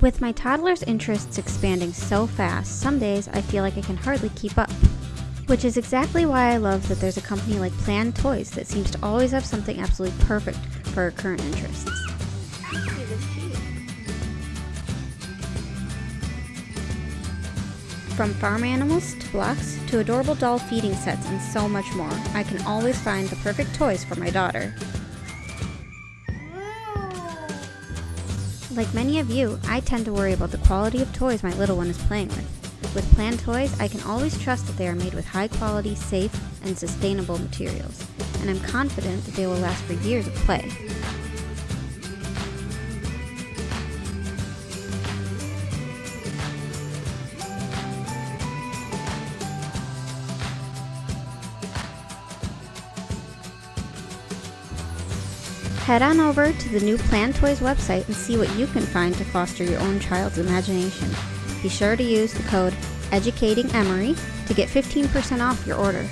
With my toddler's interests expanding so fast, some days I feel like I can hardly keep up. Which is exactly why I love that there's a company like PlanToys that seems to always have something absolutely perfect for her current interests. From farm animals to blocks to adorable doll feeding sets and so much more, I can always find the perfect toys for my daughter. Like many of you, I tend to worry about the quality of toys my little one is playing with. With PlanToys, I can always trust that they are made with high quality, safe, and sustainable materials, and I'm confident that they will last for years of play. Head on over to the new PlanToys website and see what you can find to foster your own child's imagination. Be sure to use the code EDUCATINGEMORY to get 15% off your order.